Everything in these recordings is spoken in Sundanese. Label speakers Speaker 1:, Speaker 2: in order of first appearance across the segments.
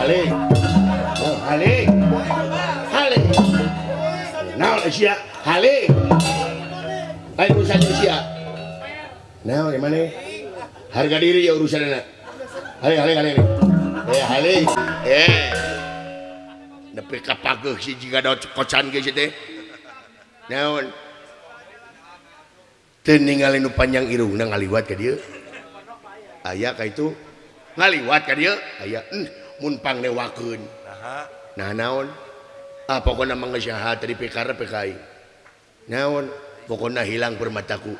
Speaker 1: Haling. Oh, haling. Haling. Naon sia? Haling. Lain urusan sia. Naon gimana? Harga diri ya urusannya. Haling, haling, haling. Eh, haling. Eh. Nepi kapageuh si jiga daot kocan geus teh. Naon? Teu ningali nu panjang irungna ngaliwat ka dieu. Aya ka itu ngaliwat ka dieu. Aya. Mm. mumpang dewaun nah naon? Ah, pokok namanya dari PK PKI naon? Pokoknya hilang permataku.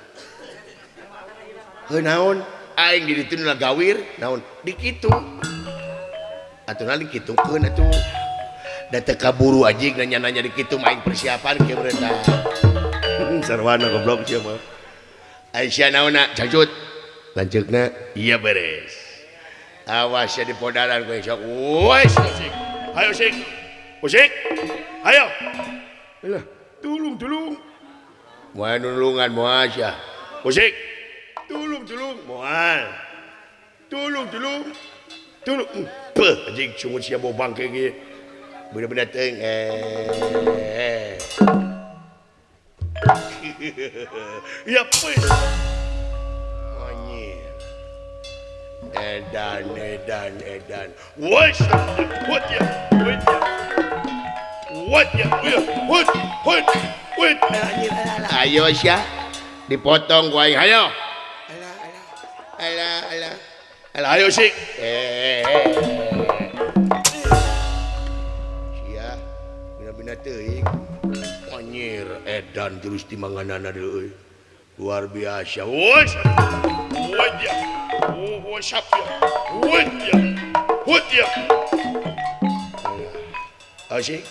Speaker 1: Naon? Aing ditunlah gawir. Naon? Dikitu atau nanti gitu kan itu data kaburu aja nanya nanya di gitu main persiapan ke mereka sarwana goblok siapa mah. Naon nak? Cacut lanjutnya iya beres. awas ya dipodaran gue sok wes ayo sing musik oh, ayo. Alah, tulung tulung. Mau nulungan moal aja musik oh, tulung tulung moal tulung tulung. Tulung. Hmm, Pe anjing cuma sia bau bangke ge bener-bener teng eh. Ya pes edan edan edan woi what ya what ya what ya what what what ayo sya dipotong gua ayo. Ala ala ala. Ala ayo sih eh, eh, eh. sia bina-bina teuing Manyir, eh, edan jurus di manganana deui luar biasa. Woi Gewoon sapje. Hoedje. Hoedje. Asyik.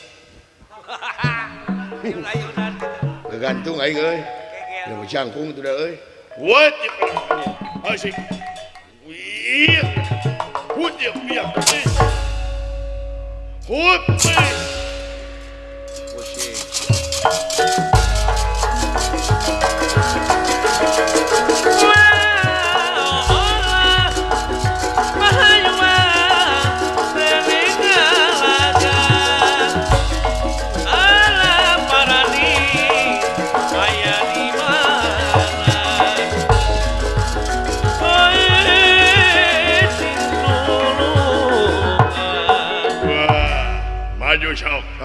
Speaker 1: Gantung aing euy. Ya jangkung tuh dah euy. Hoedje. Asyik. Wih. Hoedje biar. Hoedje. Hoedje.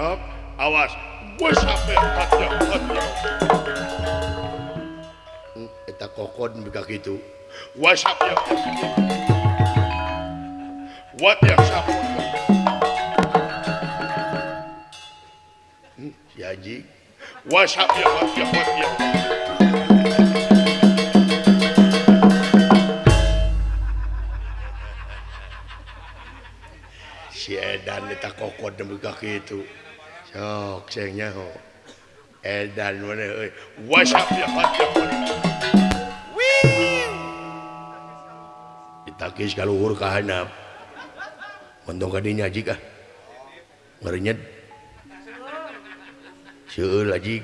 Speaker 1: jawab, awas, gue sampai empat jam, empat kokon bika gitu. WhatsApp yang What yang sapu? Hmm, ya, si Haji. WhatsApp yang what yang what yang. Si Edan kita kokon demi kaki. soknya edan ditakis kalauhur ka dinya kadinya jika merenyet siul aji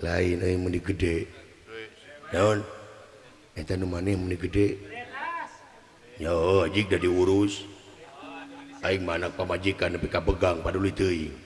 Speaker 1: lain euy mun gede naon eta nu maneh mun gede yo aji da diurus aing mana pamajikan nepi ka pegang paduli teuing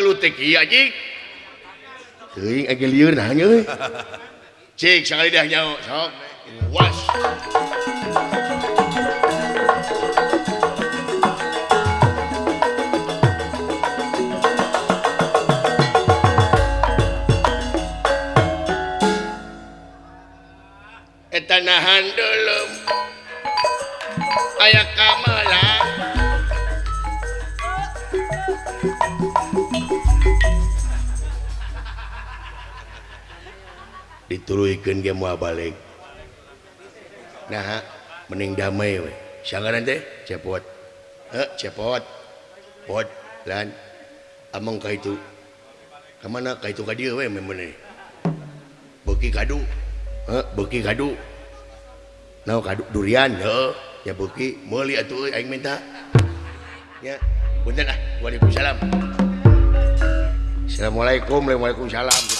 Speaker 1: ngelutiki aji teuing age lieur nah euy cik sakali dah nyaho sok was eta nahan dulu aya kamu turken ge moal balik. Nah Mending damai we sanggaran teh cepot. Eh, cepot. Pot lan. Among ka itu kemana ka itu ka dia we memene beki kadu. Eh, beki kadu. Nah kadu durian heh, ya beki. Meuli atuh euy aing minta. Ya punten ah waalaikumsalam. Assalamualaikum, waalaikumsalam.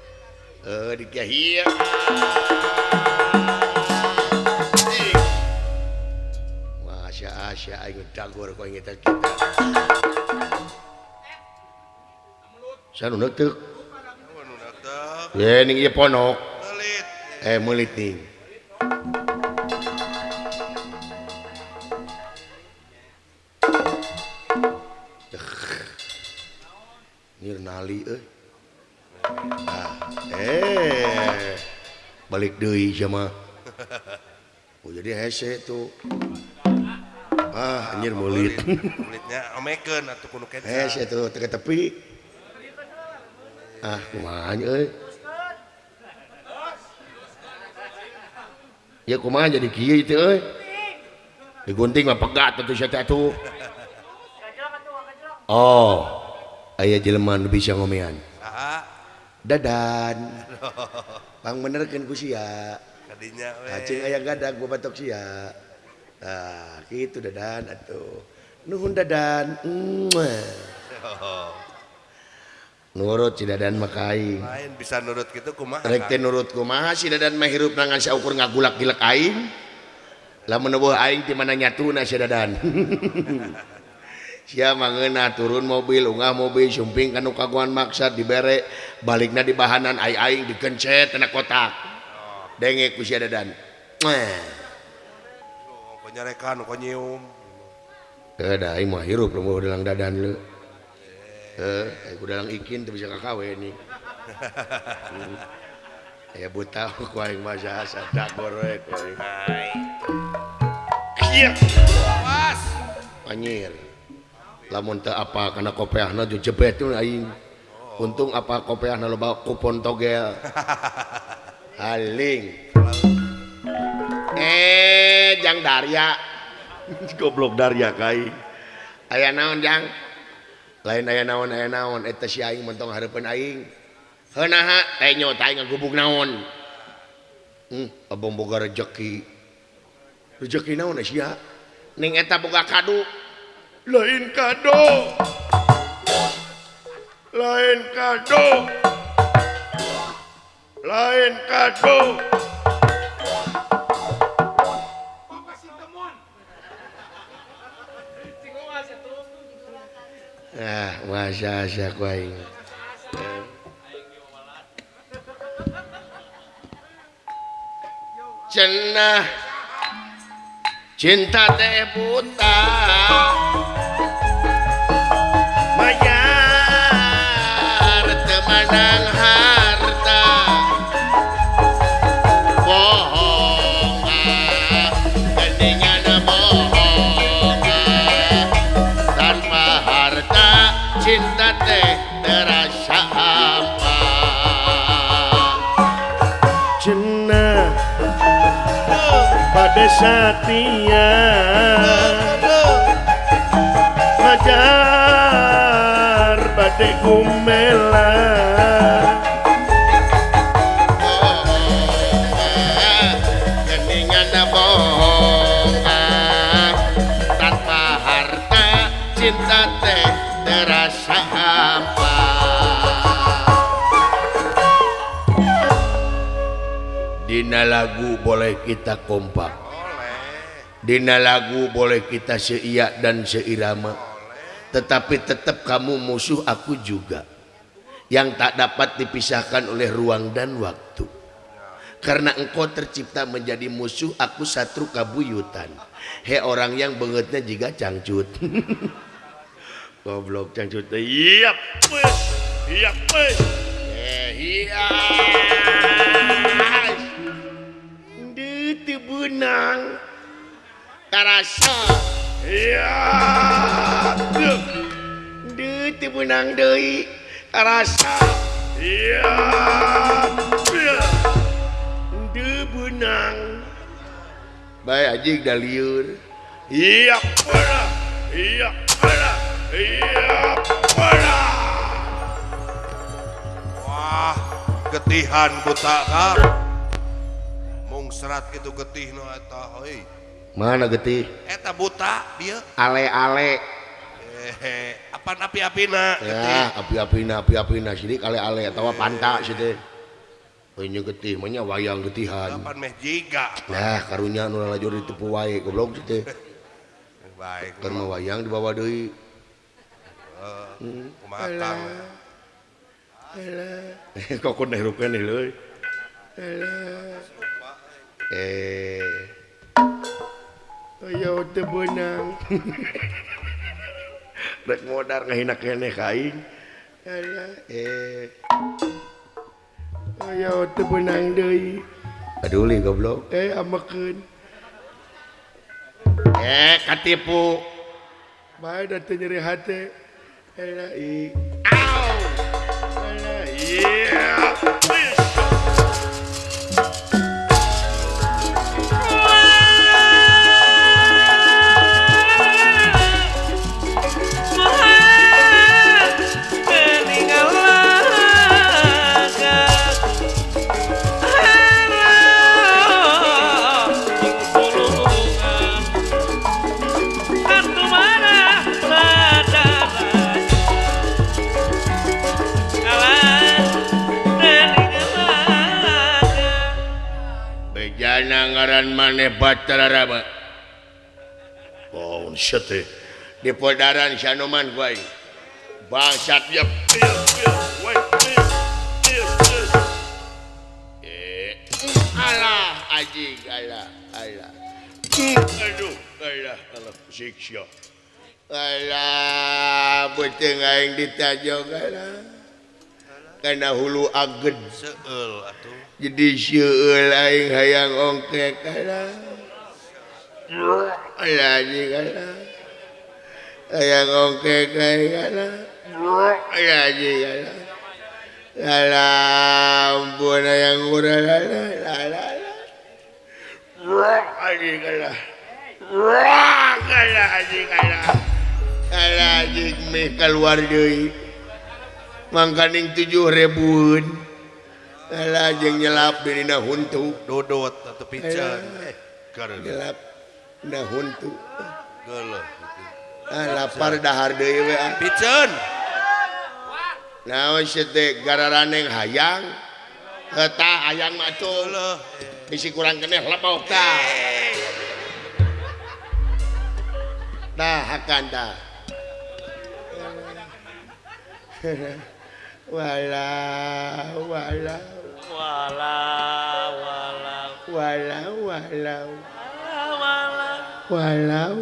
Speaker 1: Uh, dikahia Masya Asya ayo tagor kok eta kita
Speaker 2: Sanu netek
Speaker 1: Ya ning ieu ponok.
Speaker 2: Meulit.
Speaker 1: Eh meulit ning. balik deui jamaah oh, jadi hese tuh. ah anjir meulit.
Speaker 2: mulutnya omekeun atuh kudu kenca
Speaker 1: hese itu teka tepi. Ah kumaha euy? Ya kumaha jadi kieu itu euy? Digunting mah pegat atuh sia teh atuh oh aya jelema nu bisa ngomean Dadan. Pang benerkeun ku sia.
Speaker 2: Kadinya we.
Speaker 1: Acing aya gadag gua batok sia. Nah, gitu dadan atuh. Nuhun dadan. Nurut si dadan mah aing.
Speaker 2: Lain bisa nurut gitu kumaha?
Speaker 1: Rek teh nurut kumaha si dadan mah hirup nangan saukur ngagulak gilek aing. Lamun eueuh aing ti mana nyatuna si dadan. mengena turun mobil unggah mobil sumping kanu kaguan maksad dibere balikna di bahanan ayaing dikencet tina kotak denge ku si dadan.
Speaker 2: Oh, Nyarekan ku nyium.
Speaker 1: Kada aing mah hirup dalam dadan lu eh, dalang ikin teu bisa kakawe ini ya buta kuaing bahasa tak gorek
Speaker 2: Hai.
Speaker 1: iya
Speaker 2: was
Speaker 1: panyir lamun teu apa kana kopeahna ju jebet tuh aing. Untung apa kopeahna loba kupon togel. Haling. Eh jang Darya. Goblok Darya kai. Aya naon jang? Lain aya naon aya naon. Eta si aing mentong hareupeun aing. Heunaha tenyo aing ngagubuk naon. Hmm abang boga rejeki. Rejeki naon eh, sia? Ning eta boga kadu. Lain kado. Lain kado. Lain kado. Ah, wasa asa ku aing. Cenah cinta teh buta senang harta. Bohong gendingan bohong tanpa harta cinta teh terasa apa jenah pada setia pada badai Dina lagu boleh kita kompak. Dina lagu boleh kita seiak dan seirama. Tetapi tetap kamu musuh aku juga. Yang tak dapat dipisahkan oleh ruang dan waktu. Karena engkau tercipta menjadi musuh Aku satru kabuyutan. He orang yang bangetnya juga cangcut. Goblok cangcut. Iya Iya Eh iya Itu benang. Karasa Iya. Duh. Itu benang deui Karasa Iya. Duh Duh benang. Baik ajik dah liur. Iya pala. Iya pala. Iya pala.
Speaker 2: Wah, getihan buta kak. serat itu getih no eta hei
Speaker 1: mana getih?
Speaker 2: Eta buta dia.
Speaker 1: Ale-ale.
Speaker 2: Hehe apa api-apina
Speaker 1: ya api-apina api-apina sini ale-ale atau panta sini punya getih menya wayang getihan.
Speaker 2: Kapan meh jiga?
Speaker 1: Nah karunya nu lajur ditepu wae goblok teh.
Speaker 2: Baik
Speaker 1: karena wayang dibawa deui. Hmm.
Speaker 2: Heeh uh, kumatang
Speaker 1: Kok kun hirup kan nih, eh. Oh, Ayaw te benang. Rek modar ngahina kene aing. ala eh. Oh, Ayaw te benang deui. Aduli goblok. Eh amakeun eh katipu. Bae da teu nyeri hate. Ala i au. Ala yeah. ngaran maneh batalraba oh, eh. di podaran Syanoman bangsat dia eh, alah aji alah alah. Aduh alah alah siksa. Alah beuteung aing ditajo alah Karena hulu aged.
Speaker 2: Seul atuh.
Speaker 1: jadi sieul aing hayang ongkek kana alah anjing hayang ongkek aing kana alah anjing kana alah ampun hayang urang kana alah alah anjing ah, kana kana anjing kana alah anjing meh keluar deui. mangkaning 7000 lajeng nyelap dirina huntu.
Speaker 2: Dodot atau pican. Eh, eh,
Speaker 1: nyelap na huntu.
Speaker 2: Geuleuh
Speaker 1: ah lapar dahar deui we ah.
Speaker 2: pican.
Speaker 1: Naon sete gararaneng hayang? Eh, Eta hayang
Speaker 2: macul
Speaker 1: bisi kurang keneh lepok tah. Dah akan dah tah walau. Walau walau. Walau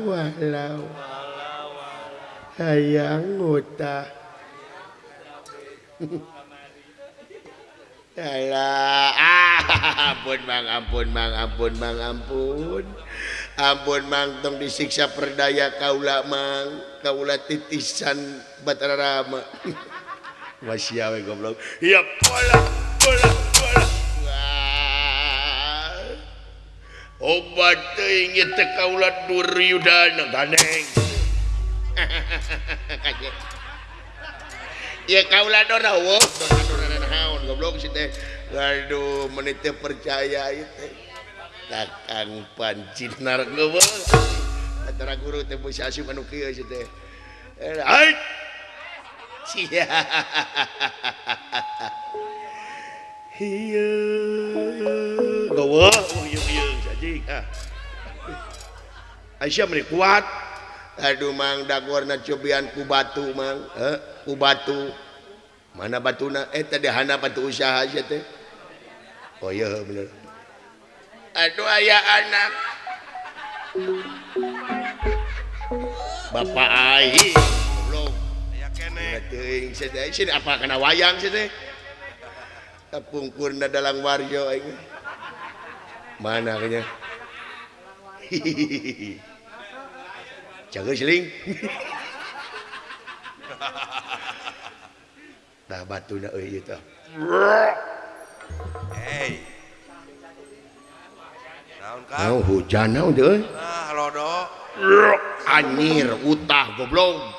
Speaker 1: walau. Walau hayang ngutah Alah, ah, ampun mang, ampun mang, ampun mang, ampun. Ampun mang, tong disiksa perdaya kaula mang, kaula titisan Batara masih awe goblok iya pola pola pola obat teh ingin teka ulat duryudana ganeng kaje ya kaula dora wo. Dora naon goblok sih teh aduh menit percaya itu takang pancinar narkoba. Antara guru teh bisa asup anu kieu sih teh Aisyah kuat Aduh Mang dagorna cobian ku batu Mang. Eh, ku batu mana batu na eh tadi hana batu usaha aja teh oh iya bener aduh ayah anak bapak ayah apa kena wayang tepungkurna dalam warjo aing mana kayaknya jaga seling nah batu na euy tah
Speaker 2: hey naon ka
Speaker 1: oh, hujan naon teh euy
Speaker 2: nah lodo.
Speaker 1: Anyir utah goblok.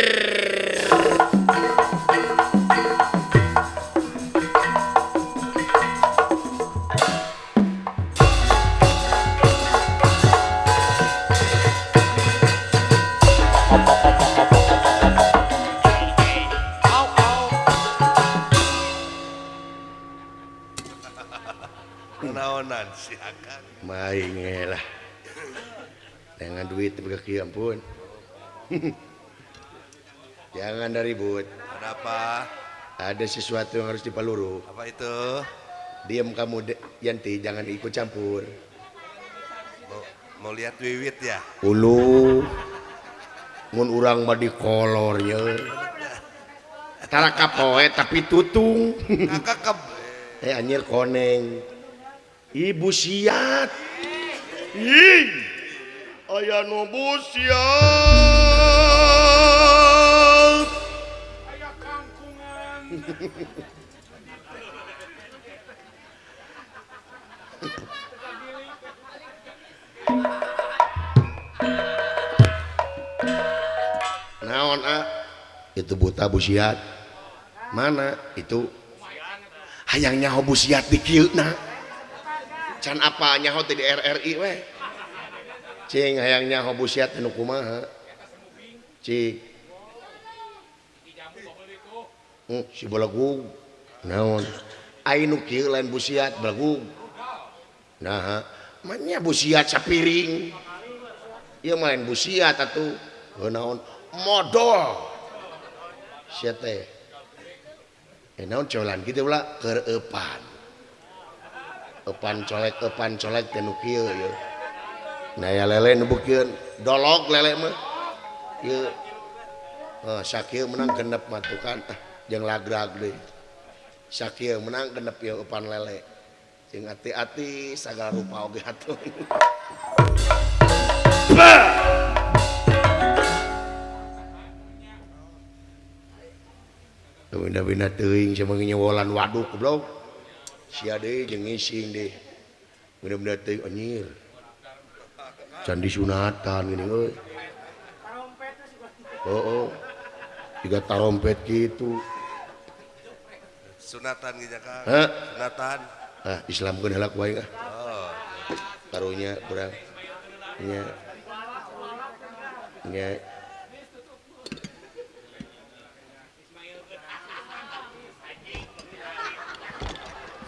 Speaker 1: duit berkaki ampun. Jangan dari ribut.
Speaker 2: Ada apa?
Speaker 1: Ada sesuatu yang harus dipaluru.
Speaker 2: Apa itu?
Speaker 1: Diam kamu De- Yanti, jangan ikut campur.
Speaker 2: Mau, mau lihat wiwit ya?
Speaker 1: Ulu mun urang mah di kolornya. Tara kapoe tapi tutung. Eh anjir koneng. Ibu siat. Ih aya nubus ya aya kangkungan. Naon ah? Itu buta busiat. Mana itu? Hayangnya hobusiat di kieu nah. can apa nyaho di RRI weh? cing hayangnya hobusiat nu kumaha. Cing. Hmm, si belagug naon? Ainu kieu lain busiat belagug nah mannya busiat sapiring. Ieu main busiat atuh. Heuh naon? Modal sia teh. Eh naon colan kitu ulah keur eupan eupan colek eupan colek teh nu kieu ieu. Naya lele nebukin dolok lele mah. Ieu oh, sakieu menang genep matukan ah jeung lagrag deui. Sakieu menang genep ieu upan lele. Jeung hati-hati segala rupa oge hatur. Bina-bina teuing sama nyewolan waduk goblok. Sia deui jeung ngising deui. Bina-bina teuing anjir. Candi sunatan gini euy. Oh, oh. Tiga tarompet gitu.
Speaker 2: sunatan gitu.
Speaker 1: Hah?
Speaker 2: Sunatan.
Speaker 1: Ah, Islam kan halak wae ah.
Speaker 2: Oh.
Speaker 1: Karunya kurang. Nya. Nya.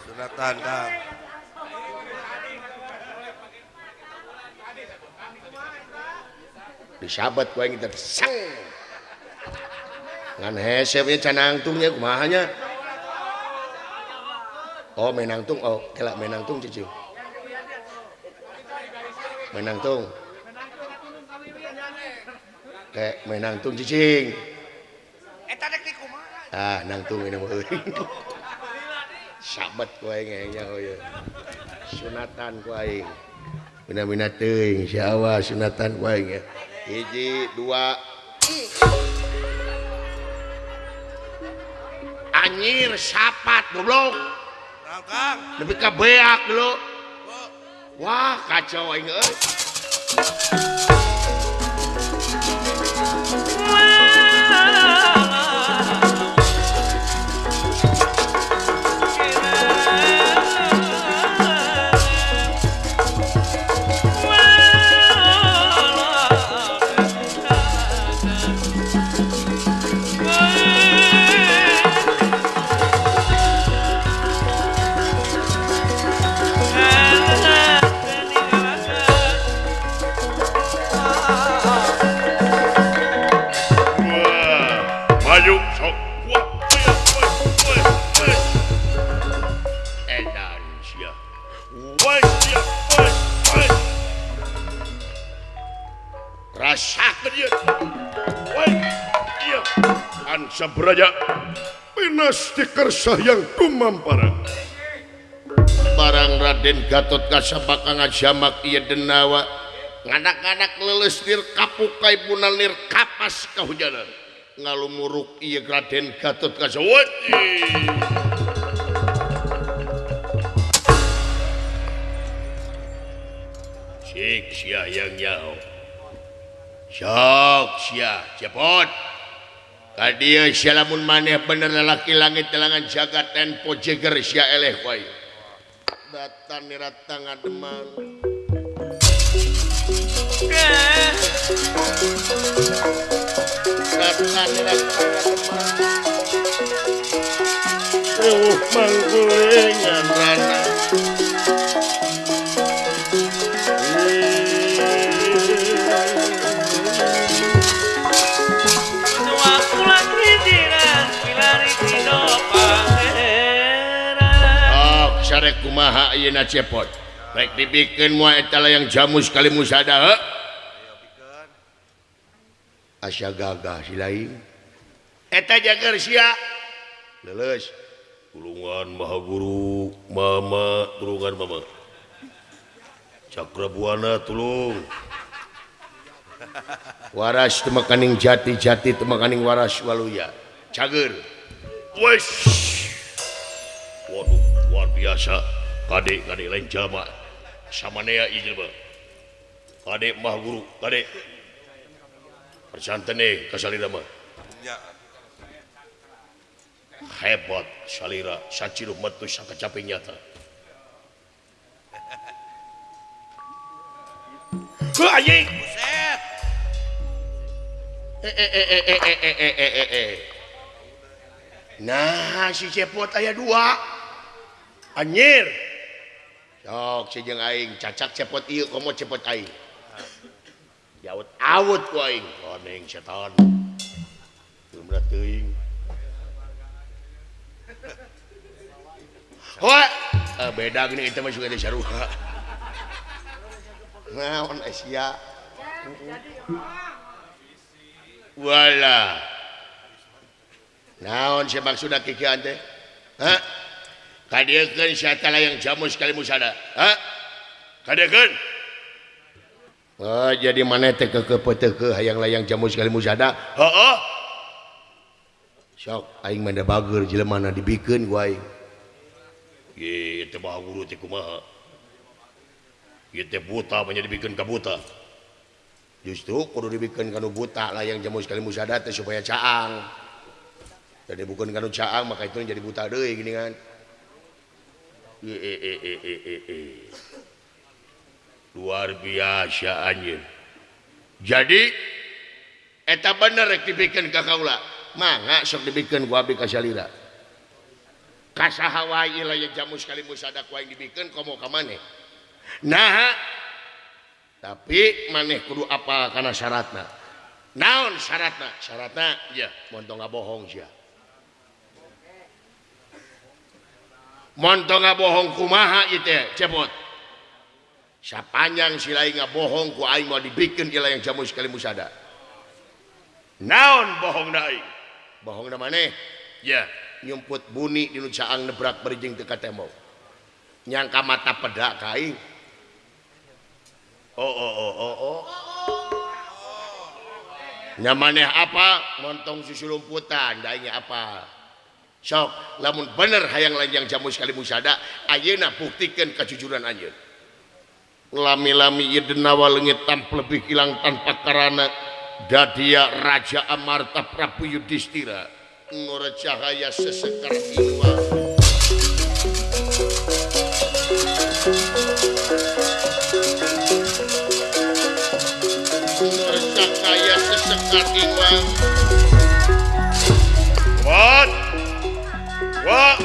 Speaker 2: Sunatan Kang.
Speaker 1: disabet kowe ngiter sang ngan hese we canangtungnya kumaha nya oh menang tung oh kelak menangtung cici menangtung kayak menangtung cicing
Speaker 2: eta dek kumaha
Speaker 1: ah nangtung ini euring sabet kowe ngenya hoye sunatan kowe aing Bina-bina teuing si awas sunatan ku aing ya. hiji dua. Anjir sapat goblok. Lebih ke beak
Speaker 2: lo
Speaker 1: wah kacau
Speaker 3: ini Ansabraja Pinastikersah yang kumamparan.
Speaker 1: Barang Raden Gatot Kasabaka ngajamak iya denawa. Nganak-nganak leles nir kapukai punal nir kapas kahujanan. Ngalumuruk iya Raden Gatot Kasawati Cik siah yang jauh. soksia cepot. Tadi sialamun maneh bener lalaki langit telangan jagat tempo jeger sia eleh wae datan nirata ngademan datan nirata ngademan Ruh oh, manggulingan ranah kumaha ayeuna cepot. Baik dibikeun moal eta yang jamus kali musada asya gagah si lain. Eta jager sia. Leles. Tulungan maha guru mama tulungan mama. Cakra buana tulung. Waras temakaning jati jati temakaning waras waluya. Cager. Wesh! Waduh. luar biasa. Kadek kadek lain jama sama nea iya bang kadek mah guru kadek. Persanten nih kasalira mah. Hebat salira. Saciruh metu sangka capek nyata. Hah anjing!
Speaker 2: Buset!
Speaker 1: Eh, eh eh eh eh eh eh eh eh eh. Nah si cepot ayah dua. anjir sok si jeung aing cacak cepot ieu komo cepot aing yaut awut ku aing oh, koneng setan tumra teuing Hoa, eh, beda gini itu mah juga ada saruha. Naon eh, Asia. Wala. Naon si maksudna kikian teh? Hah? Kadiakeun si yang jamu sekali musada. Ha? Kadiakeun. Oh, jadi mana teh kekeupeut ke hayang layang jamu sekali musada? Heeh. Sok aing mah da bageur jelema na dibikeun ku aing. Ye teh bae guru teh kumaha? Ye teh buta mah dibikeun ka buta. Justru kudu dibikeun kana buta layang jamu sekali musada teh supaya caang. Jadi bukan kanu caang maka itu jadi buta deui gini kan. luar biasa anjir jadi eta bener rek dibikin ka kaula. Mangga sok dibikin ku abi ka salira kasaha wae lain jamu sekali musada ku aing dibikin komo ka maneh. Nah tapi maneh kudu apa kana syaratna? Naon syaratna? Syaratna ya montong bohong sia. montong bohong kumaha itu cepot sapanjang sila nga bohong ku aing mau dibikin ila yang jamu sekali musada. Naon bohong na aing? Bohong na maneh? Ya yeah. nyumput buni di nucaang nebrak berjing teka tembok nyangka mata pedak aing. oh oh oh oh oh. Nyamaneh apa? Montong susu lumputan daingnya apa? sok lamun bener hayang lanjang jamu sekali musada ayeuna buktikan kejujuran anjeun lami-lami nawa walengit tanpa lebih hilang tanpa karana dadia raja amarta prabu yudhistira ngora cahaya sesekar ilwa ngora cahaya sesekar ilwa Wah.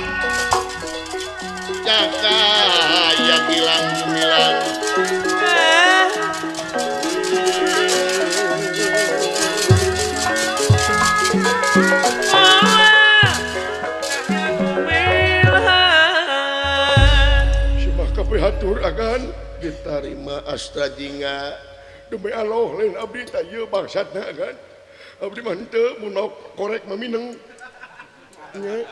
Speaker 1: Cakak yang hilang milang hatur akan ditarima astrajinga
Speaker 3: demi Allah lain abdi tak ye bangsatna kan abdi manteu munok korek mamineng nya.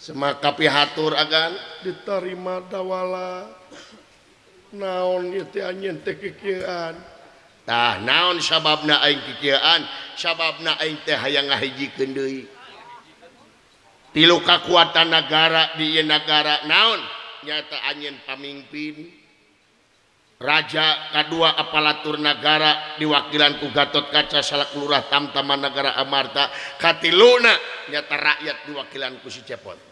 Speaker 1: semaka pihatur agan.
Speaker 3: Diterima dawala. Naon
Speaker 1: nyentah naon sababna aing pikiran sababna aing teh hayang ngahijikeun deui. Tilu kekuatan negara di ieu negara naon? Nyata anjeun pamimpin. Raja kedua apalatur negara diwakilan ku Gatot Kaca salak lurah Tamtaman Negara Amarta. Katiluna nyata rakyat diwakilan ku si Cepot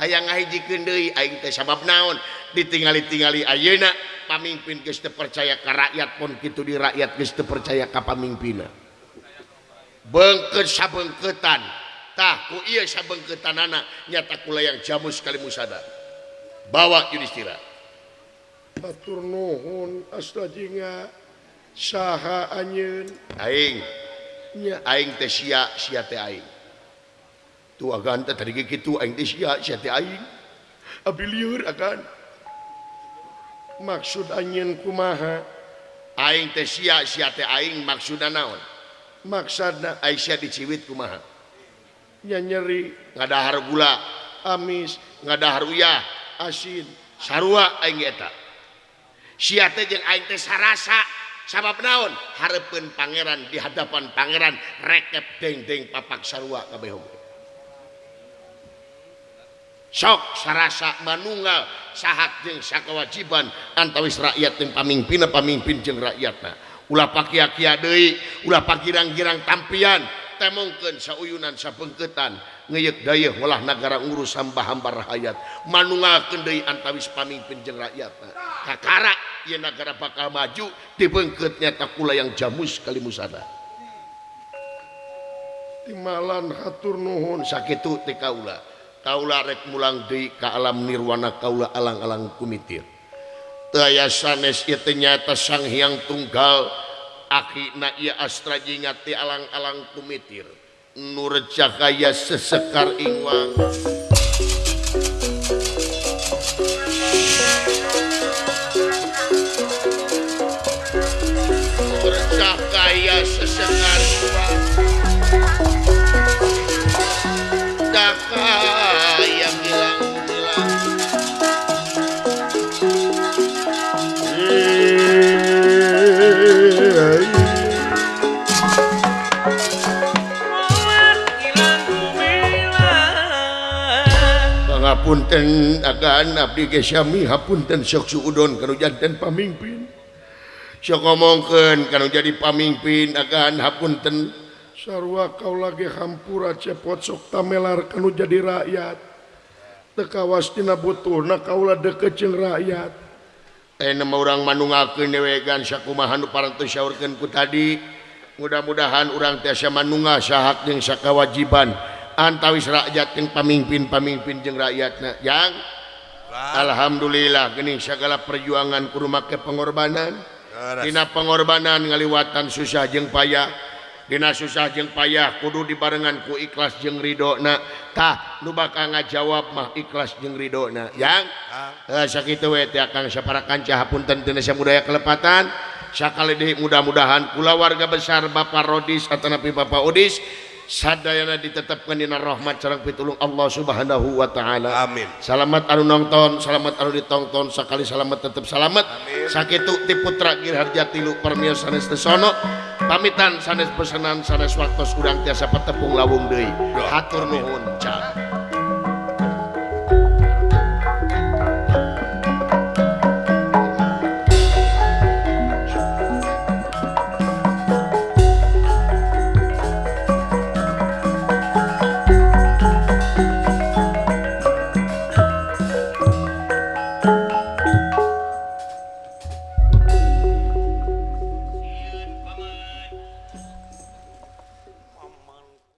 Speaker 1: hayang ngahijikeun deui aing teh sabab naon? Ditingali-tingali ayeuna pamimpin geus teu percaya ka rakyat pun kitu di rakyat geus teu percaya ka pamimpinna beungkeut sabengketan. Tah ku ieu sabengketanana nyata kulayang jamus kali musada. Bawa Yudhistira
Speaker 3: matur nuhun astajinga saha anyeun
Speaker 1: aing.
Speaker 3: Nya.
Speaker 1: Aing teh sia sia teh aing. tu akan tadi
Speaker 3: gitu akan maksud anjeun kumaha?
Speaker 1: Aing teh sia sia teh aing maksudna naon?
Speaker 3: Maksudna
Speaker 1: Aisyah diciwit kumaha?
Speaker 3: Nya nyeri
Speaker 1: ngadahar gula
Speaker 3: amis
Speaker 1: ngadahar uyah
Speaker 3: asin
Speaker 1: sarua aing eta. Sia teh jeung aing teh sarasa. Sabab naon? Hareupeun pangeran di hadapan pangeran rekep deng-deng papak sarua kabeh sok sarasa manunggal sahak jeung sakawajiban antawis rakyat jeung pamimpinna pamimpin jeung rakyatna. Ulah pakia-kia deui ulah pakirang-kirang tampian temongkeun sauyunan sapengketan ngeyek dayeuh ulah nagara ngurus hamba-hamba rakyat. Manunggalkeun deui antawis pamimpin jeung rakyatna. Kakara ieu nagara bakal maju dibengkeut nyata kula yang jamus kali musada
Speaker 3: timalan hatur nuhun
Speaker 1: sakitu ti kaula. Kaula rek mulang deui ka alam nirwana kaula alang-alang kumitir. Teu aya sanes teh nyata sang hyang tunggal akina ieu astra jingat ti alang-alang kumitir. Nur cahaya sesekar ingwang nur cahaya sesekar ingwang hapunten agan abdi ge sami hapunten sok suudon kalau janten pamimpin. Sok ngomongkeun kalau jadi pamimpin agan hapunten.
Speaker 3: Sarua kaula ge hampura cepot sok tamelar kalau jadi rakyat. Teu kawas dina butuhna kaula deukeut jeung rakyat.
Speaker 1: Eh, Enem orang manungakeun dewegan sakumaha nu parantos syaurkeun ku tadi. Mudah-mudahan urang tiasa manunga sahak jeung sakawajiban. antawis rakyat yang pemimpin-pamimpin jeng rakyatnya yang Alhamdulillah geuning segala perjuangan kudu make pengorbanan. Dina pengorbanan ngaliwatan susah jeng payah. Dina susah jeng payah kudu dibarengan ku ikhlas jeng ridhonatah nu bakal ngajawab mah ikhlas jeng ridhona. Yang ah. eh, sakit akan separakan cahapun tentunya budaya kelepatan. Sakali mudah-mudahan kula warga besar Bapak Rodis atau nabi Bapak Odis sadayana ditetapkan dina rahmat sareng pitulung Allah Subhanahu wa taala.
Speaker 2: Amin.
Speaker 1: Selamat anu nonton, selamat anu ditonton, sakali selamat tetap selamat. Amin. Sakitu ti putra Girharja tilu permios sanes tesono. Pamitan sanes pesanan sanes waktos urang tiasa patepung lawung deui. Hatur nuhun. Cak.